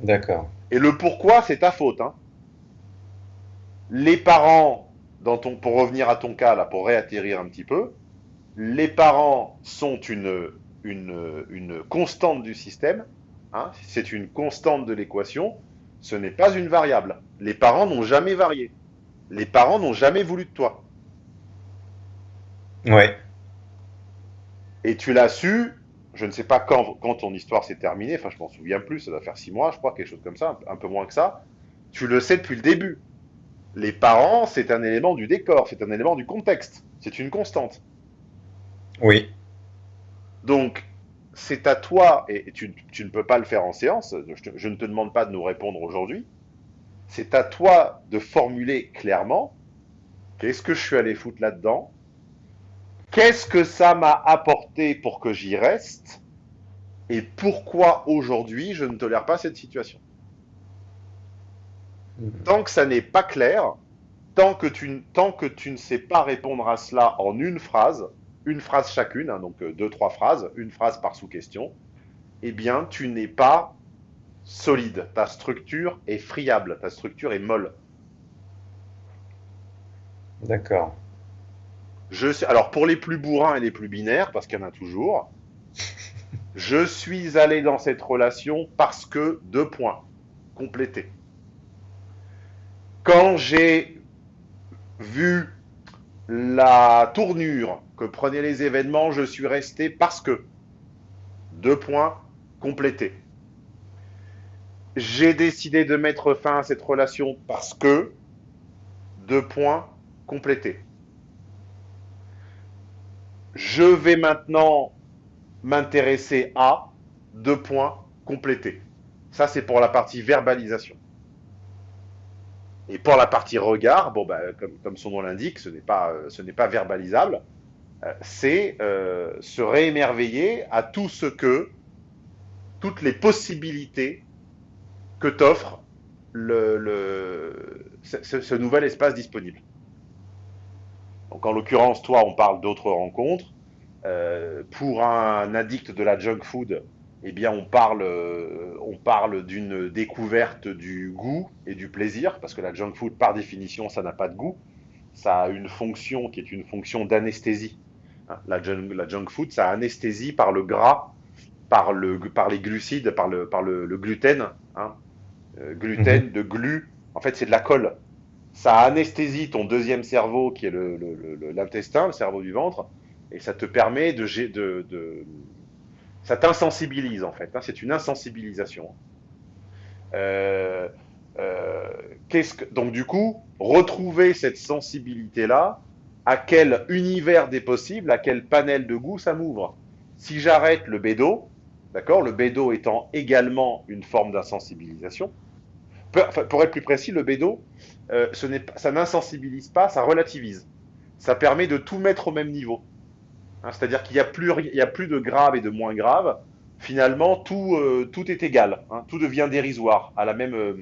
D'accord. Et le pourquoi, c'est ta faute. Hein les parents, dans ton, pour revenir à ton cas, là, pour réatterrir un petit peu, les parents sont une, une, une constante du système, hein, c'est une constante de l'équation, ce n'est pas une variable. Les parents n'ont jamais varié. Les parents n'ont jamais voulu de toi. Ouais. Et tu l'as su, je ne sais pas quand, quand ton histoire s'est terminée, enfin je m'en souviens plus, ça doit faire six mois, je crois, quelque chose comme ça, un peu moins que ça. Tu le sais depuis le début. Les parents, c'est un élément du décor, c'est un élément du contexte, c'est une constante. Oui. Donc, c'est à toi, et tu, ne peux pas le faire en séance, je, ne te demande pas de nous répondre aujourd'hui, c'est à toi de formuler clairement qu'est-ce que je suis allé foutre là-dedans, qu'est-ce que ça m'a apporté pour que j'y reste, et pourquoi aujourd'hui je ne tolère pas cette situation? Mhm. Tant que ça n'est pas clair, tant que, tu, tant que tu ne sais pas répondre à cela en une phrase, une phrase chacune, hein, donc euh, deux, trois phrases, une phrase par sous-question, eh bien, tu n'es pas solide. Ta structure est friable, ta structure est molle. D'accord. Je alors, pour les plus bourrins et les plus binaires, parce qu'il y en a toujours, <laughs> je suis allé dans cette relation parce que, deux points, complétés. Quand j'ai vu la tournure que prenaient les événements, je suis resté parce que. Deux points complétés. J'ai décidé de mettre fin à cette relation parce que. Deux points complétés. Je vais maintenant m'intéresser à. Deux points complétés. Ça, c'est pour la partie verbalisation. Et pour la partie regard, bon, bah, comme, son nom l'indique, ce n'est pas, euh, verbalisable. Euh, c'est euh, se réémerveiller à tout ce que, toutes les possibilités que t'offre le, ce, nouvel espace disponible. Donc en l'occurrence, toi, on parle d'autres rencontres. pour un addict de la junk food, eh bien, on parle, euh, on parle d'une découverte du goût et du plaisir, parce que la junk food, par définition, ça n'a pas de goût. Ça a une fonction qui est une fonction d'anesthésie. Hein, la, junk, la junk food, ça anesthésie par le gras, par, le, par les glucides, par le, par le, gluten. Hein. Euh, gluten, mhm. de glu, en fait, c'est de la colle. Ça anesthésie ton deuxième cerveau, qui est l'intestin, le, le, cerveau du ventre, et ça te permet de, de, de ça t'insensibilise en fait. Hein, c'est une insensibilisation. Euh, euh, que, donc du coup, retrouver cette sensibilité-là, à quel univers des possibles, à quel panel de goût ça m'ouvre? Si j'arrête le bédo, d'accord, le bédo étant également une forme d'insensibilisation, pour être plus précis, le bédo, euh, ça n'insensibilise pas, ça relativise. Ça permet de tout mettre au même niveau. Hein, c'est-à-dire qu'il n'y a, plus, a plus de grave et de moins grave. Finalement, tout, euh, tout est égal. Hein. tout devient dérisoire. À la même, euh,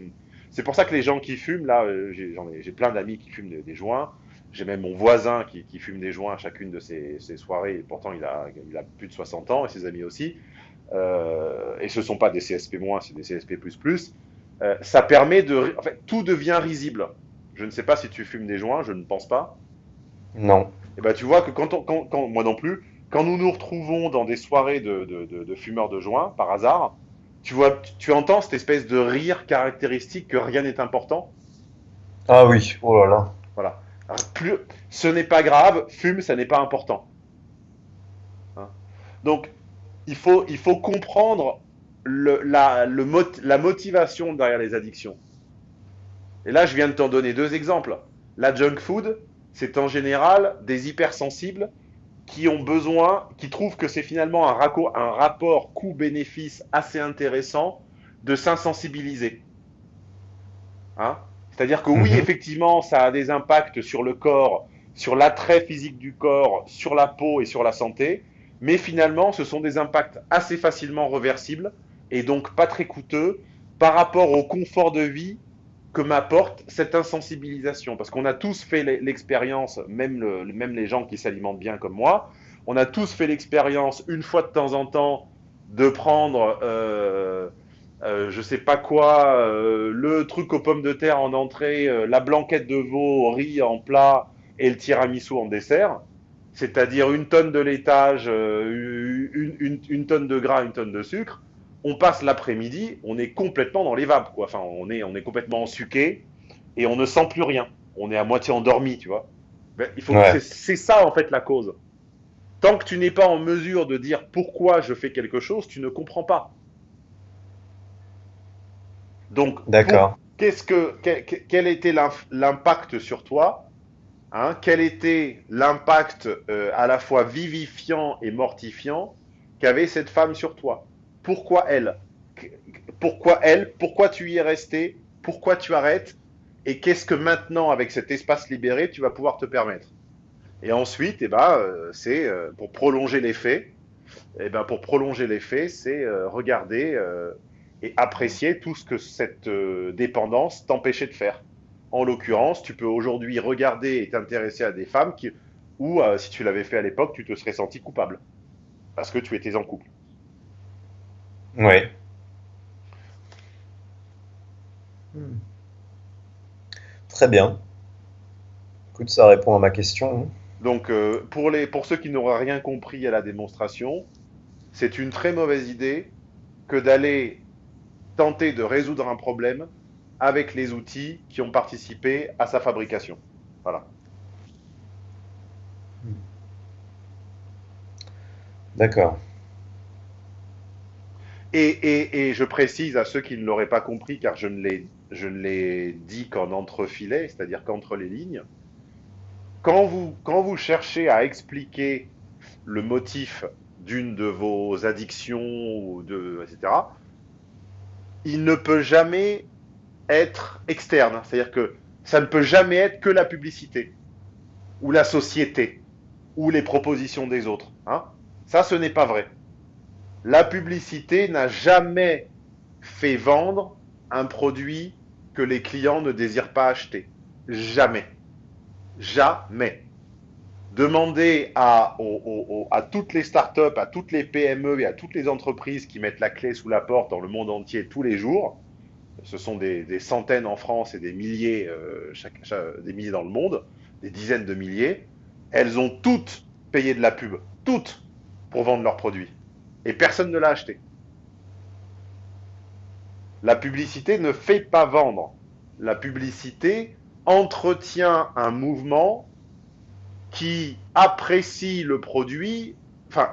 c'est pour ça que les gens qui fument, là, euh, j'ai plein d'amis qui fument des, joints. J'ai même mon voisin qui, fume des joints à chacune de ses, soirées. Et pourtant, il a, il a, plus de 60 ans et ses amis aussi. et ce ne sont pas des CSP-, c'est des CSP++. Ça permet de... En fait, tout devient risible. Je ne sais pas si tu fumes des joints, je ne pense pas. Non. Et eh ben, tu vois que quand, quand, moi non plus, quand nous nous retrouvons dans des soirées de, de, fumeurs de joints, par hasard, tu vois, tu, entends cette espèce de rire caractéristique que rien n'est important. Ah oui, oh là là. Voilà. plus, ce n'est pas grave, fume, ça n'est pas important. Hein. Donc, il faut, il faut comprendre le, la, le, la motivation derrière les addictions. Et là, je viens de t'en donner deux exemples. La junk food, c'est en général des hypersensibles qui ont besoin, qui trouvent que c'est finalement un, un rapport coût-bénéfice assez intéressant de s'insensibiliser. Hein? C'est-à-dire que oui, mhm. effectivement, ça a des impacts sur le corps, sur l'attrait physique du corps, sur la peau et sur la santé, mais finalement, ce sont des impacts assez facilement reversibles et donc pas très coûteux par rapport au confort de vie que m'apporte cette insensibilisation. Parce qu'on a tous fait l'expérience, même, les gens qui s'alimentent bien comme moi, on a tous fait l'expérience une fois de temps en temps de prendre, euh, euh, je sais pas quoi, euh, le truc aux pommes de terre en entrée, euh, la blanquette de veau au riz en plat et le tiramisu en dessert. C'est-à-dire une tonne de laitage, une, une tonne de gras, une tonne de sucre on passe l'après-midi, on est complètement dans les vapes, quoi. Enfin, on est, on est complètement ensuqué et on ne sent plus rien. On est à moitié endormi, tu vois. il faut c'est ça en fait la cause. Tant que tu n'es pas en mesure de dire pourquoi je fais quelque chose, tu ne comprends pas. Donc, pour, qu'est-ce que, quel, était l'impact sur toi hein, Quel était l'impact euh, à la fois vivifiant et mortifiant qu'avait cette femme sur toi? Pourquoi elle Pourquoi tu y es resté Pourquoi tu arrêtes Et qu'est-ce que maintenant, avec cet espace libéré, tu vas pouvoir te permettre Et ensuite, eh ben, euh, c'est euh, pour prolonger l'effet. Eh ben, pour prolonger l'effet, c'est regarder et apprécier tout ce que cette euh, dépendance t'empêchait de faire. En l'occurrence, tu peux aujourd'hui regarder et t'intéresser à des femmes qui, où, euh, si tu l'avais fait à l'époque, tu te serais senti coupable. Parce que tu étais en couple. Oui. Très bien. Écoute, ça répond à ma question. Hein. Donc, euh, pour, les, pour ceux qui n'auraient rien compris à la démonstration, c'est une très mauvaise idée que d'aller tenter de résoudre un problème avec les outils qui ont participé à sa fabrication. Voilà. D'accord. Et, je précise à ceux qui ne l'auraient pas compris, car je ne l'ai dit qu'en entrefilet, c'est-à-dire qu'entre les lignes, quand vous, quand vous cherchez à expliquer le motif d'une de vos addictions, ou de, etc., il ne peut jamais être externe. C'est-à-dire que ça ne peut jamais être que la publicité, ou la société, ou les propositions des autres. Hein. Ça, ce n'est pas vrai. La publicité n'a jamais fait vendre un produit que les clients ne désirent pas acheter. Jamais. Jamais. Demandez à, toutes les startups, à toutes les PME et à toutes les entreprises qui mettent la clé sous la porte dans le monde entier tous les jours. Ce sont des, centaines en France et euh, des milliers dans le monde, des dizaines de milliers. Elles ont toutes payé de la pub, toutes, pour vendre leurs produits. Et personne ne l'a acheté. La publicité ne fait pas vendre. La publicité entretient un mouvement qui apprécie le produit, enfin,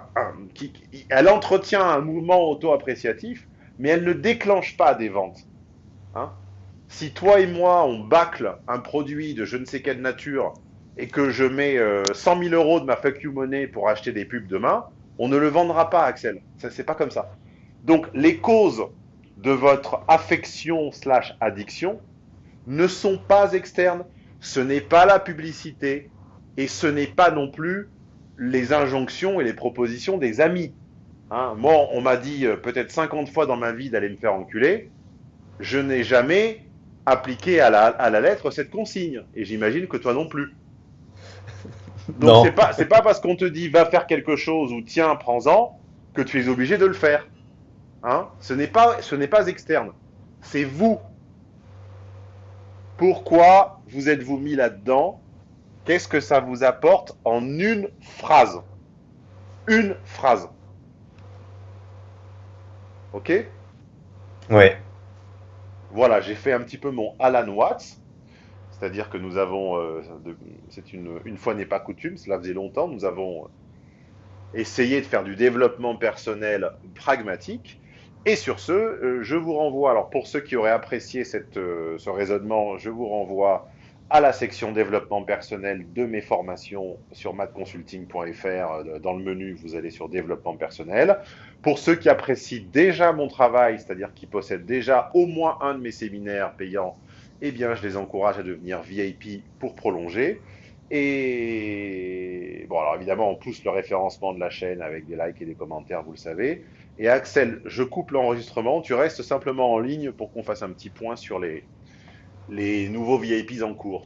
qui, elle entretient un mouvement auto-appréciatif, mais elle ne déclenche pas des ventes. Hein. si toi et moi, on bâcle un produit de je ne sais quelle nature et que je mets 100 euh, 000 euros de ma fuck you money pour acheter des pubs demain, on ne le vendra pas, Axel. C'est pas comme ça. Donc, les causes de votre affection slash addiction ne sont pas externes. Ce n'est pas la publicité, et ce n'est pas non plus les injonctions et les propositions des amis. Hein, moi, on m'a dit euh, peut-être 50 fois dans ma vie d'aller me faire enculer. Je n'ai jamais appliqué à la, lettre cette consigne. Et j'imagine que toi non plus. Donc c'est pas, pas parce qu'on te dit va faire quelque chose ou tiens, prends-en que tu es obligé de le faire. Hein? Ce n'est pas, ce n'est pas externe. C'est vous. Pourquoi vous êtes-vous mis là-dedans? Qu'est-ce que ça vous apporte en une phrase? Une phrase. Ok? Oui. Voilà, j'ai fait un petit peu mon Alan Watts. C'est-à-dire que nous avons, euh, une, une fois n'est pas coutume, cela faisait longtemps, nous avons essayé de faire du développement personnel pragmatique. Et sur ce, euh, je vous renvoie, alors pour ceux qui auraient apprécié cette, euh, ce raisonnement, je vous renvoie à la section développement personnel de mes formations sur matconsulting.fr. Dans le menu, vous allez sur développement personnel. Pour ceux qui apprécient déjà mon travail, c'est-à-dire qui possèdent déjà au moins un de mes séminaires payants, eh bien, je les encourage à devenir VIP pour prolonger. Et bon, alors évidemment, on pousse le référencement de la chaîne avec des likes et des commentaires, vous le savez. Et Axel, je coupe l'enregistrement. Tu restes simplement en ligne pour qu'on fasse un petit point sur les, les nouveaux VIPs en cours.